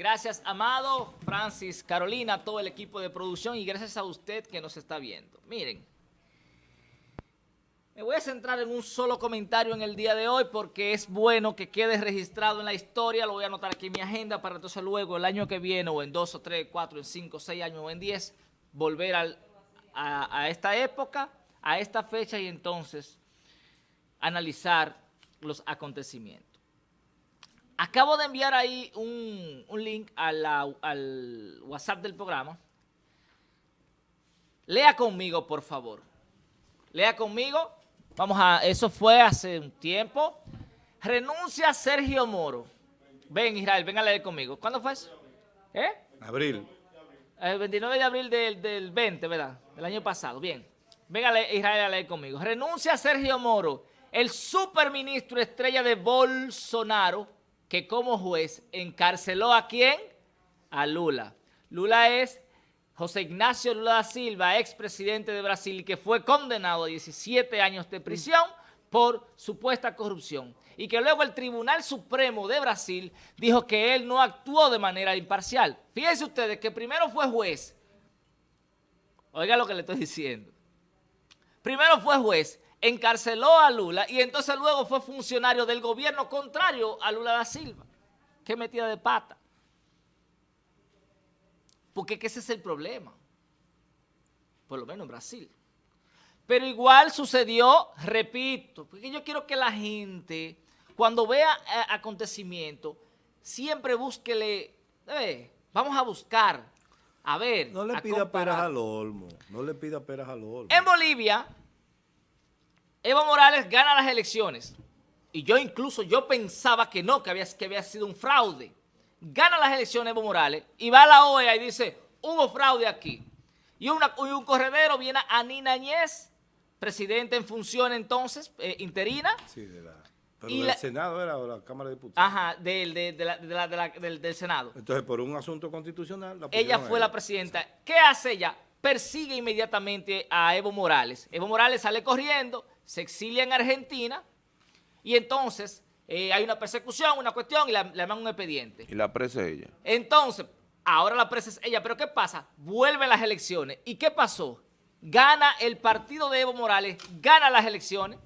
Gracias, Amado, Francis, Carolina, todo el equipo de producción y gracias a usted que nos está viendo. Miren, me voy a centrar en un solo comentario en el día de hoy porque es bueno que quede registrado en la historia, lo voy a anotar aquí en mi agenda para entonces luego el año que viene o en dos o tres, cuatro, en cinco, seis años o en diez, volver a, a esta época, a esta fecha y entonces analizar los acontecimientos. Acabo de enviar ahí un, link al WhatsApp del programa. Lea conmigo, por favor. Lea conmigo. Vamos a, eso fue hace un tiempo. Renuncia Sergio Moro. Ven, Israel, ven a leer conmigo. ¿Cuándo fue eso? ¿Eh? Abril. El 29 de abril del, del 20, ¿verdad? Del año pasado. Bien. Ven a leer, Israel a leer conmigo. Renuncia Sergio Moro, el superministro estrella de Bolsonaro, que como juez encarceló a quién? A Lula. Lula es José Ignacio Lula da Silva, expresidente de Brasil, que fue condenado a 17 años de prisión por supuesta corrupción. Y que luego el Tribunal Supremo de Brasil dijo que él no actuó de manera imparcial. Fíjense ustedes que primero fue juez. Oiga lo que le estoy diciendo. Primero fue juez encarceló a Lula y entonces luego fue funcionario del gobierno contrario a Lula da Silva. Qué metida de pata. Porque ese es el problema. Por lo menos en Brasil. Pero igual sucedió, repito, porque yo quiero que la gente, cuando vea eh, acontecimientos, siempre búsquele, eh, vamos a buscar, a ver. No le pida peras al olmo, no le pida peras al olmo. En Bolivia, Evo Morales gana las elecciones. Y yo incluso, yo pensaba que no, que había, que había sido un fraude. Gana las elecciones Evo Morales y va a la OEA y dice, hubo fraude aquí. Y, un corredero viene a Nina Añez, presidente en función entonces, eh, interina. Sí, de la... Pero del Senado era o la Cámara de Diputados. Ajá, del, del, Senado. Entonces, por un asunto constitucional... ella fue la presidenta. ¿Qué hace ella? Persigue inmediatamente a Evo Morales. Evo Morales sale corriendo, se exilia en Argentina y entonces eh, hay una persecución, una cuestión y le, mandan un expediente. Y la presa es ella. Entonces, ahora la presa es ella, pero ¿qué pasa? Vuelven las elecciones. ¿Y qué pasó? Gana el partido de Evo Morales, gana las elecciones.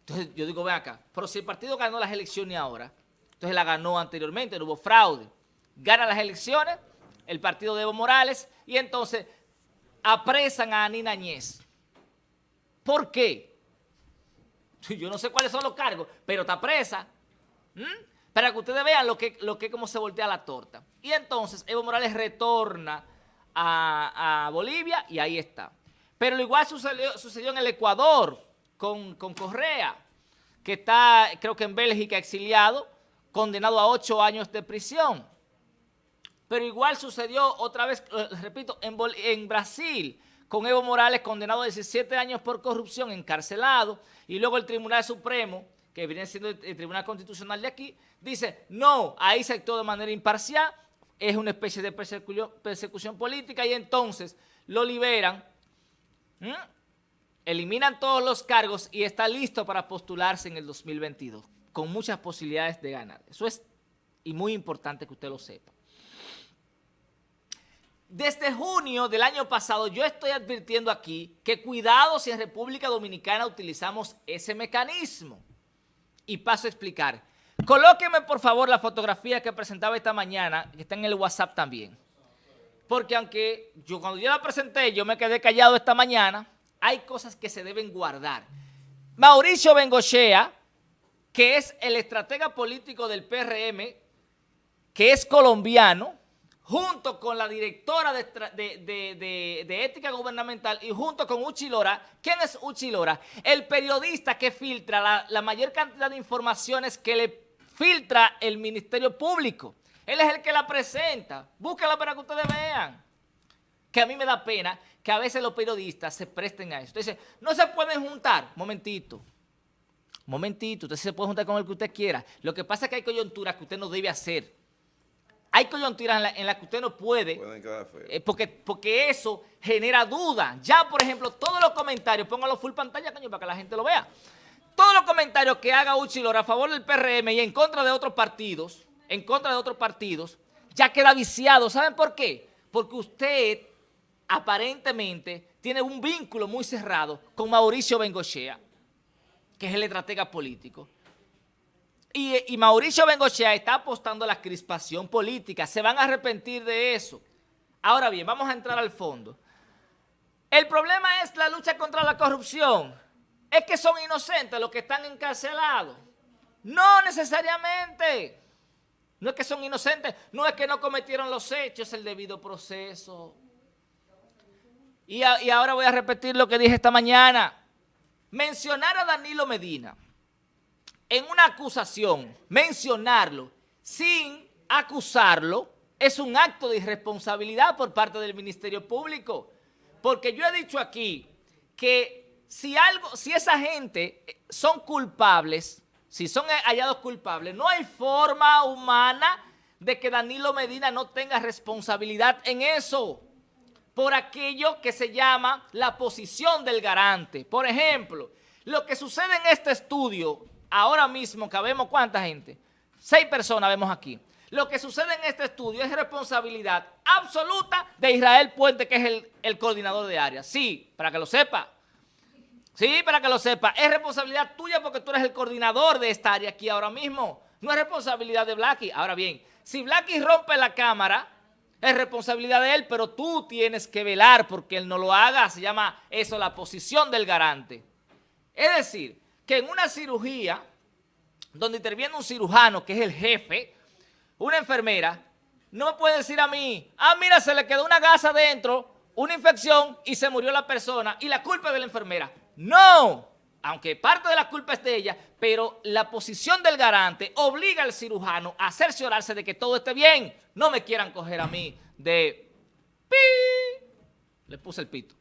Entonces yo digo, ven acá, pero si el partido ganó las elecciones ahora, entonces la ganó anteriormente, no hubo fraude. Gana las elecciones, el partido de Evo Morales, y entonces apresan a Anina Añez. ¿Por qué? Yo no sé cuáles son los cargos, pero está presa. Para que ustedes vean lo que, lo que cómo se voltea la torta. Y entonces Evo Morales retorna a, Bolivia y ahí está. Pero lo igual sucedió, en el Ecuador con, con, Correa, que está, creo que en Bélgica, exiliado, condenado a ocho años de prisión. Pero igual sucedió otra vez, eh, repito, en, en Brasil, con Evo Morales condenado a 17 años por corrupción, encarcelado, y luego el Tribunal Supremo, que viene siendo el Tribunal Constitucional de aquí, dice, no, ahí se actuó de manera imparcial, es una especie de persecución, política, y entonces lo liberan, eliminan todos los cargos y está listo para postularse en el 2022, con muchas posibilidades de ganar. Eso es y muy importante que usted lo sepa. Desde junio del año pasado yo estoy advirtiendo aquí que cuidado si en República Dominicana utilizamos ese mecanismo. Y paso a explicar. Colóqueme por favor la fotografía que presentaba esta mañana, que está en el WhatsApp también. Porque aunque yo cuando yo la presenté, yo me quedé callado esta mañana, hay cosas que se deben guardar. Mauricio Bengochea, que es el estratega político del PRM, que es colombiano, junto con la directora de, ética gubernamental y junto con Uchi Lora. ¿Quién es Uchi Lora? El periodista que filtra la, mayor cantidad de informaciones que le filtra el Ministerio Público. Él es el que la presenta. Búsquela para que ustedes vean. Que a mí me da pena que a veces los periodistas se presten a eso. Entonces, no se pueden juntar. Momentito. Momentito. Usted se puede juntar con el que usted quiera. Lo que pasa es que hay coyunturas que usted no debe hacer hay coyunturas en las la que usted no puede, eh, porque, porque eso genera duda. Ya, por ejemplo, todos los comentarios, póngalo full pantalla, coño, para que la gente lo vea. Todos los comentarios que haga Uchilor a favor del PRM y en contra de otros partidos, en contra de otros partidos, ya queda viciado. ¿Saben por qué? Porque usted aparentemente tiene un vínculo muy cerrado con Mauricio Bengochea, que es el estratega político. Y, Mauricio Bengochea está apostando a la crispación política. Se van a arrepentir de eso. Ahora bien, vamos a entrar al fondo. El problema es la lucha contra la corrupción. Es que son inocentes los que están encarcelados. No necesariamente. No es que son inocentes, no es que no cometieron los hechos, el debido proceso. Y ahora voy a repetir lo que dije esta mañana. Mencionar a Danilo Medina en una acusación, mencionarlo sin acusarlo, es un acto de irresponsabilidad por parte del Ministerio Público. Porque yo he dicho aquí que si, algo, si esa gente son culpables, si son hallados culpables, no hay forma humana de que Danilo Medina no tenga responsabilidad en eso, por aquello que se llama la posición del garante. Por ejemplo, lo que sucede en este estudio, ahora mismo que vemos cuánta gente, seis personas vemos aquí, lo que sucede en este estudio es responsabilidad absoluta de Israel Puente, que es el, el coordinador de área. Sí, para que lo sepa. Sí, para que lo sepa. Es responsabilidad tuya porque tú eres el coordinador de esta área aquí ahora mismo. No es responsabilidad de Blacky. Ahora bien, si Blacky rompe la cámara, es responsabilidad de él, pero tú tienes que velar porque él no lo haga. Se llama eso la posición del garante. Es decir, que en una cirugía donde interviene un cirujano, que es el jefe, una enfermera, no me puede decir a mí, ah, mira, se le quedó una gasa adentro, una infección y se murió la persona y la culpa es de la enfermera. No, aunque parte de la culpa es de ella, pero la posición del garante obliga al cirujano a cerciorarse de que todo esté bien. No me quieran coger a mí de... ¡Pi! Le puse el pito.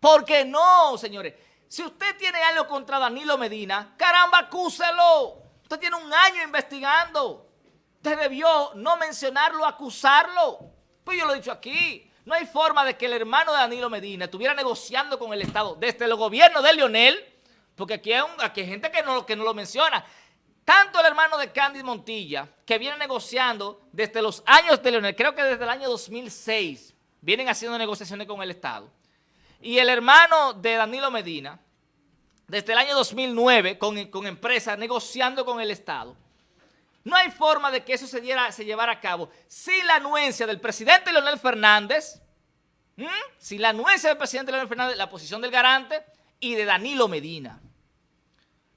Porque no, señores. Si usted tiene algo contra Danilo Medina, caramba, acúselo. Usted tiene un año investigando. Usted debió no mencionarlo, acusarlo. Pues yo lo he dicho aquí. No hay forma de que el hermano de Danilo Medina estuviera negociando con el Estado desde el gobierno de Lionel, porque aquí hay, gente que no, lo menciona. Tanto el hermano de Candy Montilla, que viene negociando desde los años de Leonel, creo que desde el año 2006, vienen haciendo negociaciones con el Estado. Y el hermano de Danilo Medina, desde el año 2009, con, con empresas negociando con el Estado. No hay forma de que eso se, diera, llevara a cabo sin la anuencia del presidente Leonel Fernández, sin la anuencia del presidente Leonel Fernández, la posición del garante y de Danilo Medina.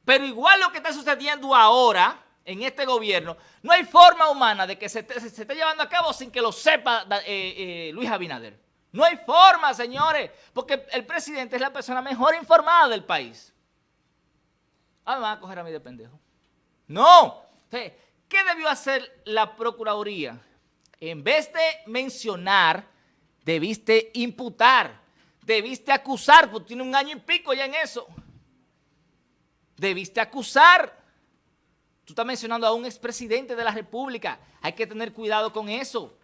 Pero igual lo que está sucediendo ahora en este gobierno, no hay forma humana de que se, esté llevando a cabo sin que lo sepa eh, eh, Luis Abinader. No hay forma, señores, porque el presidente es la persona mejor informada del país. Ah, me van a coger a mí de pendejo. No. ¿Qué debió hacer la Procuraduría? En vez de mencionar, debiste imputar, debiste acusar, porque tiene un año y pico ya en eso. Debiste acusar. Tú estás mencionando a un expresidente de la República. Hay que tener cuidado con eso.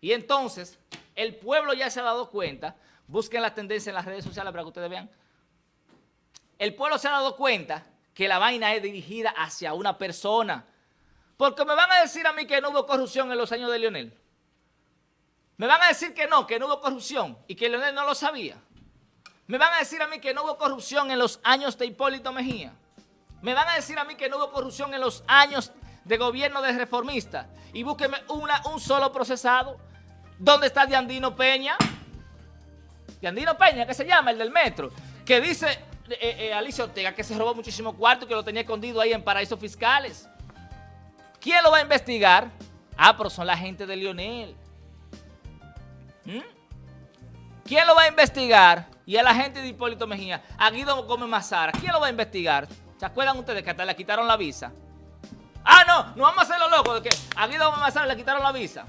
Y entonces, el pueblo ya se ha dado cuenta. Busquen la tendencia en las redes sociales para que ustedes vean. El pueblo se ha dado cuenta que la vaina es dirigida hacia una persona. Porque me van a decir a mí que no hubo corrupción en los años de Leonel. Me van a decir que no, que no hubo corrupción y que Leonel no lo sabía. Me van a decir a mí que no hubo corrupción en los años de Hipólito Mejía. Me van a decir a mí que no hubo corrupción en los años de gobierno de reformista. Y búsqueme una, un solo procesado. ¿Dónde está Diandino Peña? Diandino Peña, que se llama, el del metro. Que dice eh, eh, Alicia Ortega que se robó muchísimo cuarto que lo tenía escondido ahí en paraísos fiscales. ¿Quién lo va a investigar? Ah, pero son la gente de Lionel. ¿Mm? ¿Quién lo va a investigar? Y a la gente de Hipólito Mejía. A Guido Gómez Mazara. ¿Quién lo va a investigar? ¿Se acuerdan ustedes que hasta le quitaron la visa? Ah, no, no vamos a hacer lo loco de que a Guido Gómez Mazara le quitaron la visa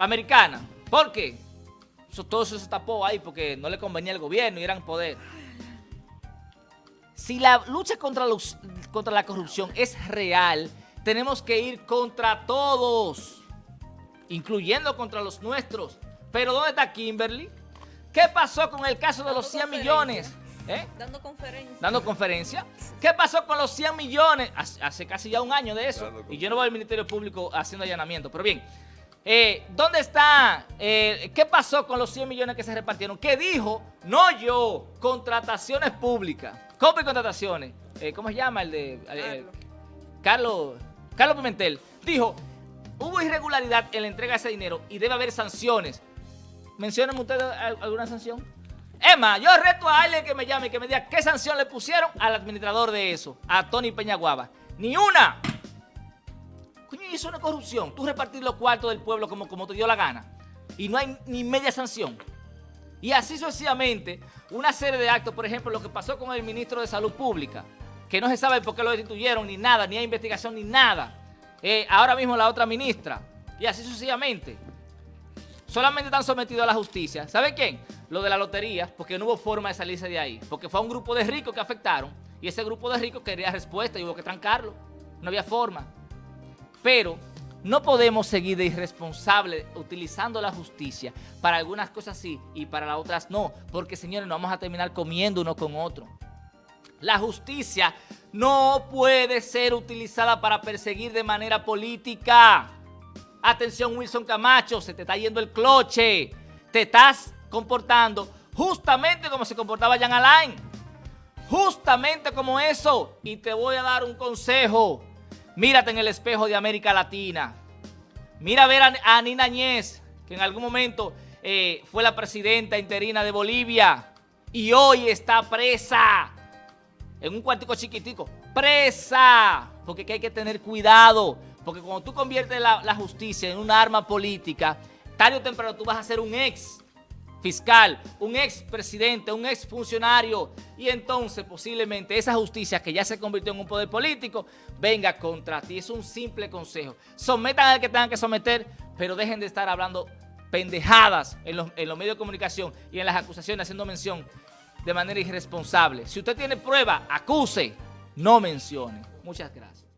americana. ¿Por qué? todo eso se tapó ahí porque no le convenía al gobierno y eran poder. Si la lucha contra, los, contra la corrupción es real, tenemos que ir contra todos, incluyendo contra los nuestros. Pero ¿dónde está Kimberly? ¿Qué pasó con el caso de los 100 millones? ¿Eh? Dando conferencia. Dando conferencia. ¿Qué pasó con los 100 millones? Hace, casi ya un año de eso. Y yo no voy al Ministerio Público haciendo allanamiento. Pero bien, eh, ¿dónde está? Eh, ¿Qué pasó con los 100 millones que se repartieron? ¿Qué dijo? No yo, contrataciones públicas. Compra y contrataciones. Eh, ¿Cómo se llama el de... Carlos, Carlos Pimentel. Dijo, hubo irregularidad en la entrega de ese dinero y debe haber sanciones. ¿Mencionan ustedes alguna sanción? Emma, yo reto a alguien que me llame y que me diga qué sanción le pusieron al administrador de eso, a Tony Peñaguaba. ¡Ni una! Coño, eso es una corrupción. Tú repartir los cuartos del pueblo como, como te dio la gana. Y no hay ni media sanción. Y así sucesivamente, una serie de actos, por ejemplo, lo que pasó con el ministro de Salud Pública, que no se sabe por qué lo destituyeron, ni nada, ni hay investigación, ni nada. Eh, ahora mismo la otra ministra, y así sucesivamente. Solamente están sometidos a la justicia. ¿Saben quién? Lo de la lotería, porque no hubo forma de salirse de ahí. Porque fue un grupo de ricos que afectaron, y ese grupo de ricos quería respuesta y hubo que trancarlo. No había forma. Pero no podemos seguir de irresponsables utilizando la justicia para algunas cosas sí y para las otras no, porque señores, no vamos a terminar comiendo uno con otro. La justicia no puede ser utilizada para perseguir de manera política. Atención Wilson Camacho, se te está yendo el cloche. Te estás comportando justamente como se comportaba Jan Alain. Justamente como eso. Y te voy a dar un consejo. Mírate en el espejo de América Latina. Mira a ver a, Nina Ñez, que en algún momento eh, fue la presidenta interina de Bolivia. Y hoy está presa en un cuartico chiquitico, presa, porque hay que tener cuidado, porque cuando tú conviertes la, justicia en un arma política, tarde o temprano tú vas a ser un ex fiscal, un ex presidente, un ex funcionario, y entonces posiblemente esa justicia que ya se convirtió en un poder político, venga contra ti. Es un simple consejo. Sometan al que tengan que someter, pero dejen de estar hablando pendejadas en los, en los medios de comunicación y en las acusaciones haciendo mención de manera irresponsable. Si usted tiene prueba, acuse, no mencione. Muchas gracias.